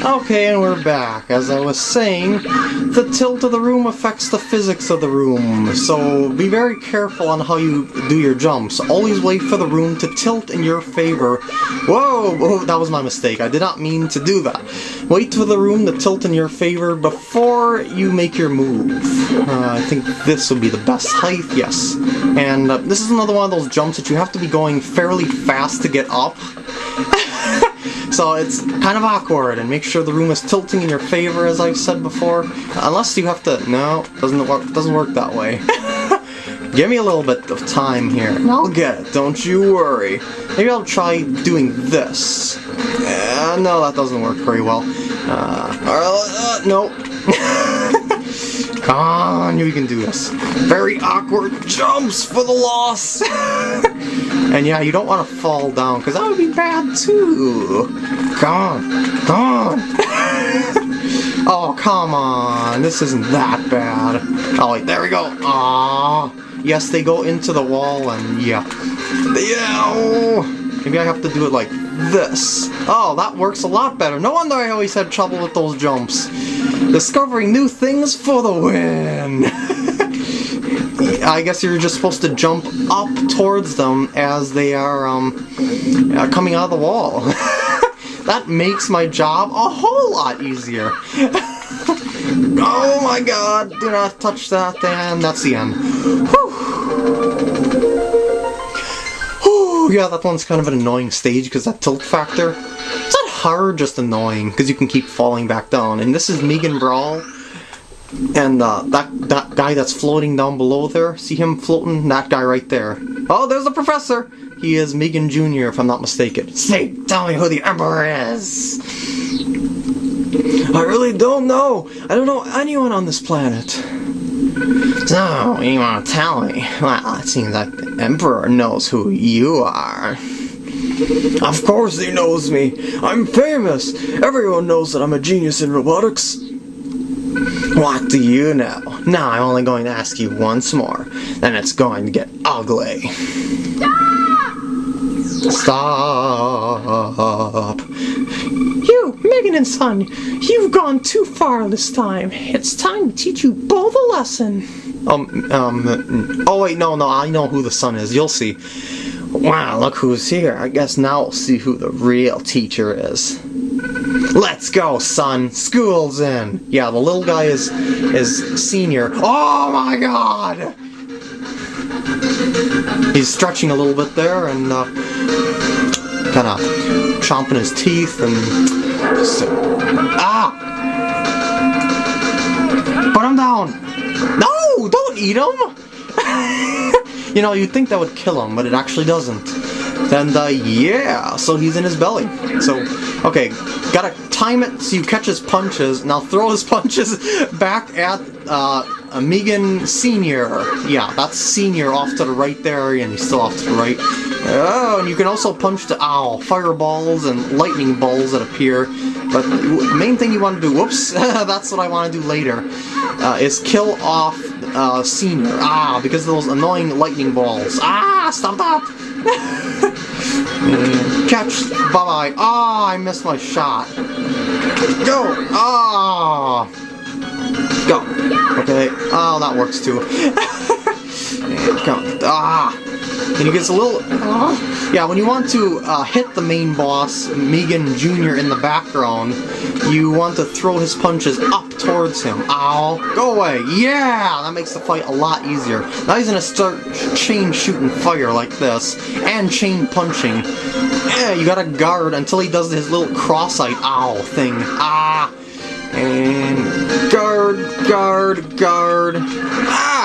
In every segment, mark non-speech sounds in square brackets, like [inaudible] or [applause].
Okay, and we're back. As I was saying, the tilt of the room affects the physics of the room, so be very careful on how you do your jumps. Always wait for the room to tilt in your favor. Whoa, whoa that was my mistake. I did not mean to do that. Wait for the room to tilt in your favor before you make your move. Uh, I think this would be the best height, yes. And uh, this is another one of those jumps that you have to be going fairly fast to get up. [laughs] So it's kind of awkward, and make sure the room is tilting in your favor, as I've said before. Unless you have to... No, doesn't work, doesn't work that way. [laughs] Give me a little bit of time here, and I'll get it, don't you worry. Maybe I'll try doing this. Uh, no, that doesn't work very well. Uh, uh, no. [laughs] Come on, you can do this. Very awkward jumps for the loss. [laughs] and yeah, you don't want to fall down, because that would be bad too. Come on, come on. [laughs] oh, come on. This isn't that bad. Oh, wait, there we go. Ah, Yes, they go into the wall, and yeah. Yeah. Maybe I have to do it like this. Oh, that works a lot better. No wonder I always had trouble with those jumps. Discovering new things for the win! [laughs] I guess you're just supposed to jump up towards them as they are um, uh, coming out of the wall. [laughs] that makes my job a whole lot easier. [laughs] oh my god, do not touch that, and that's the end. Whew yeah, that one's kind of an annoying stage because that tilt factor. Hard, just annoying because you can keep falling back down. And this is Migen Brawl. And uh, that, that guy that's floating down below there, see him floating? That guy right there. Oh, there's the professor! He is Migen Jr., if I'm not mistaken. Say, tell me who the Emperor is! I really don't know! I don't know anyone on this planet. So, you want to tell me? Well, it seems like the Emperor knows who you are. Of course he knows me. I'm famous. Everyone knows that I'm a genius in robotics. What do you know? Now I'm only going to ask you once more. Then it's going to get ugly. Stop! You, Migen and Son, you've gone too far this time. It's time to teach you both a lesson. Um, um, oh wait, no, no, I know who the son is. You'll see. Wow, look who's here. I guess now we'll see who the real teacher is. Let's go, son. School's in. Yeah, the little guy is is senior. Oh my god! He's stretching a little bit there and uh, kind of chomping his teeth and ah! Put him down. No, don't eat him. [laughs] you know, you'd think that would kill him, but it actually doesn't. And uh, yeah, so he's in his belly. So, okay, gotta time it so you catch his punches. Now throw his [laughs] punches back at uh, Migen Senior. Yeah, that's Senior off to the right there, and he's still off to the right. Oh, and you can also punch the owl, fireballs and lightning balls that appear. But main thing you want to do, whoops, [laughs] that's what I want to do later, uh, is kill off uh, Senior. Ah, because of those annoying lightning balls. Ah, stop that! [laughs] catch, bye-bye. Ah, I missed my shot. Go! Ah! Go. Okay. Oh, that works too. [laughs] Go. Ah! And he gets a little... Uh, yeah, when you want to uh, hit the main boss, Migen Jr. in the background, you want to throw his punches up towards him. Ow. Go away. Yeah! That makes the fight a lot easier. Now he's to start chain shooting fire like this, and chain punching. Yeah, you gotta guard until he does his little cross-eyed owl thing. Ah! And guard, guard, guard. Ah!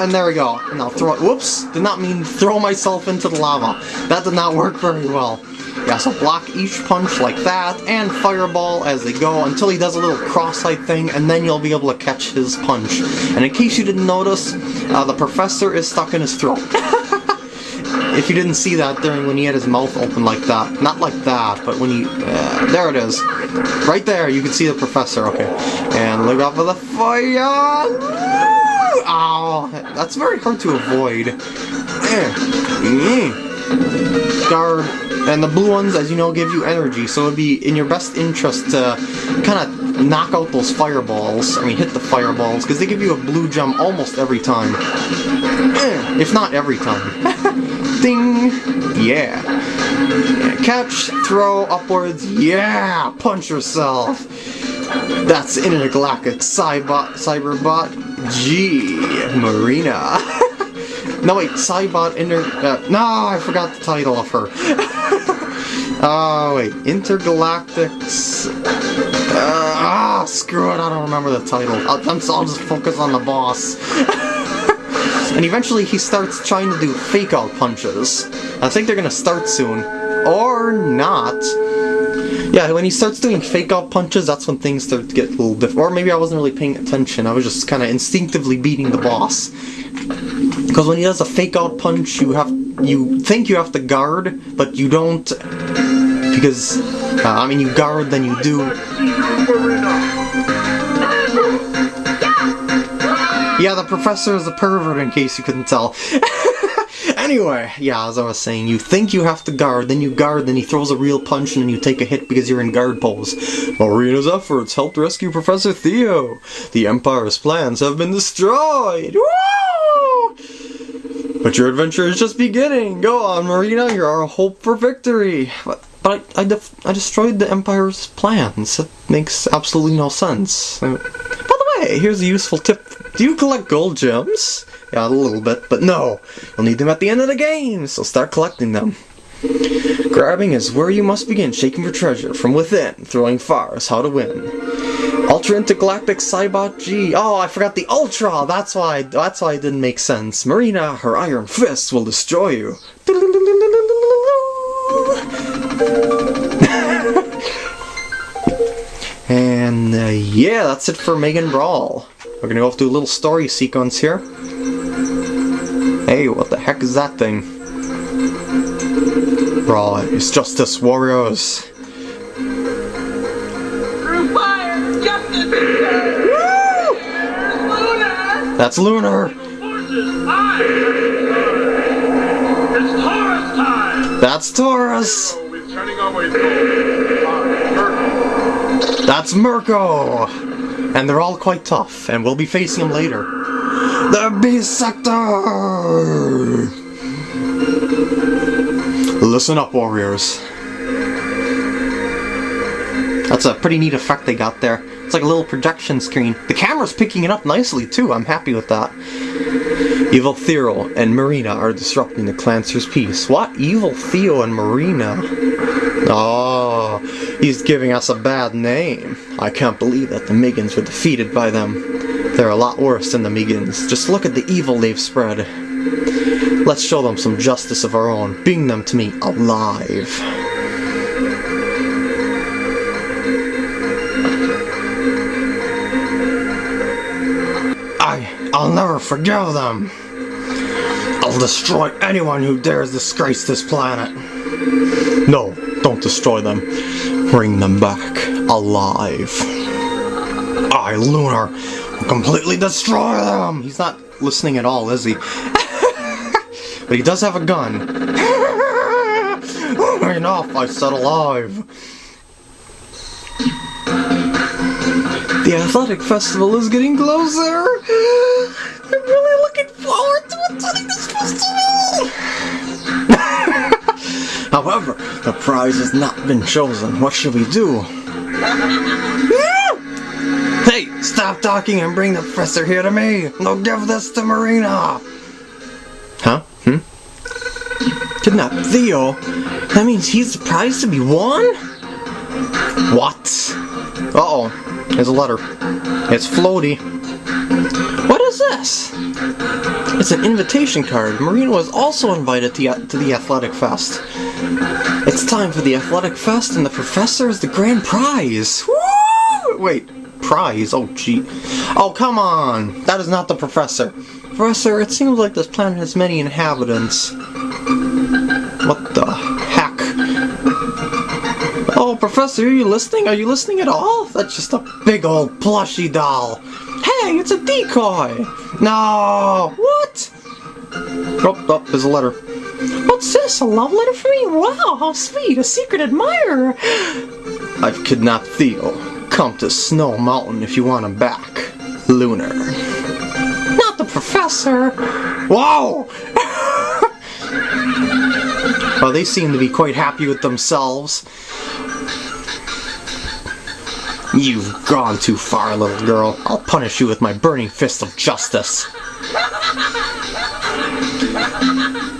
And there we go. And I'll throw it. Whoops! Did not mean throw myself into the lava. That did not work very well. Yeah, so block each punch like that, and fireball as they go until he does a little cross-eyed thing, and then you'll be able to catch his punch. And in case you didn't notice, uh, the professor is stuck in his throat. [laughs] if you didn't see that during when he had his mouth open like that. Not like that, but when he... Uh, there it is. Right there, you can see the professor. Okay. And look out for the fire! Ow! That's very hard to avoid. Eh. Mm. guard, and the blue ones, as you know, give you energy. So it'd be in your best interest to kind of knock out those fireballs. I mean, hit the fireballs because they give you a blue gem almost every time, Eh, if not every time. [laughs] Ding! Yeah. Catch, throw, upwards. Yeah! Punch yourself. That's Intergalactic Cybot, Cyberbot G Marina. [laughs] no wait, Cybot Inter. Uh, no, I forgot the title of her. Oh [laughs] wait, Intergalactic. Uh, ah, screw it! I don't remember the title. I'll, I'll just focus on the boss. [laughs] and eventually he starts trying to do fake out punches. I think they're gonna start soon, or not. Yeah, when he starts doing fake out punches, that's when things start to get a little different. Or maybe I wasn't really paying attention. I was just kind of instinctively beating the boss. Because when he does a fake out punch, you have you think you have to guard, but you don't. Because uh, I mean, you guard, then you do. Yeah, the professor is a pervert, in case you couldn't tell. [laughs] Anyway, yeah, as I was saying, you think you have to guard, then you guard, then he throws a real punch, and then you take a hit because you're in guard pose. Marina's efforts helped rescue Professor Theo. The Empire's plans have been destroyed. Woo! But your adventure is just beginning. Go on, Marina. You're our hope for victory. But, but I, I, I destroyed the Empire's plans. That makes absolutely no sense. By the way, here's a useful tip. Do you collect gold gems? Yeah, a little bit, but no. You'll need them at the end of the game, so start collecting them. Grabbing is where you must begin shaking for treasure from within. Throwing far is how to win. Ultra Intergalactic Cybot G. Oh, I forgot the Ultra. That's why. That's why it didn't make sense. Marina, her iron fists will destroy you. [laughs] and uh, yeah, that's it for Migen Brawl. We're gonna go off to a little story sequence here. Hey, what the heck is that thing? Right, it's Justice Warriors. Through fire, justice! Woo! That's Lunar. Forces, I! It's Tarus time! That's Tarus. That's Merco. And they're all quite tough, and we'll be facing them later. The Beastector! Listen up, warriors. That's a pretty neat effect they got there. It's like a little projection screen. The camera's picking it up nicely, too. I'm happy with that. Evil Theo and Marina are disrupting the Clancer's peace. What? Evil Theo and Marina? Oh, he's giving us a bad name. I can't believe that the Migens were defeated by them. They're a lot worse than the Migens. Just look at the evil they've spread. Let's show them some justice of our own. Bring them to me alive. I, I'll never forgive them. I'll destroy anyone who dares disgrace this planet. No, don't destroy them. Bring them back alive. I, Lunar, completely destroy them. He's not listening at all, is he? [laughs] but he does have a gun. [laughs] Enough, I said alive. The athletic festival is getting closer. I'm really looking forward to attending this festival. However, the prize has not been chosen. What should we do? [laughs] stop talking and bring the professor here to me. No, give this to Marina. Huh? Hmm? Kidnap Theo? That means he's the prize to be won? What? Uh-oh. There's a letter. It's floaty. What is this? It's an invitation card. Marina was also invited to, to the Athletic Fest. It's time for the Athletic Fest, and the professor is the grand prize. Woo! Wait, prize? Oh, gee. Oh, come on! That is not the professor. Professor, it seems like this planet has many inhabitants. What the heck? Oh, Professor, are you listening? Are you listening at all? That's just a big old plushy doll. Hey, it's a decoy! No! What? Oh, oh, there's a letter. What's this? A love letter for me? Wow, how sweet! A secret admirer! [gasps] I've kidnapped Theo. Come to Snow Mountain if you want him back. Lunar. Not the professor! Wow! [laughs] well, they seem to be quite happy with themselves. You've gone too far, little girl. I'll punish you with my burning fist of justice.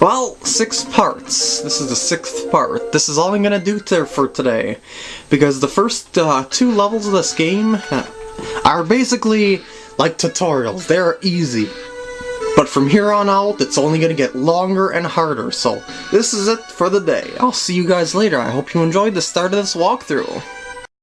Well, six parts. This is the sixth part. This is all I'm gonna do to, for today. Because the first uh, two levels of this game uh, are basically like tutorials. They're easy. But from here on out, it's only gonna get longer and harder, so this is it for the day. I'll see you guys later. I hope you enjoyed the start of this walkthrough.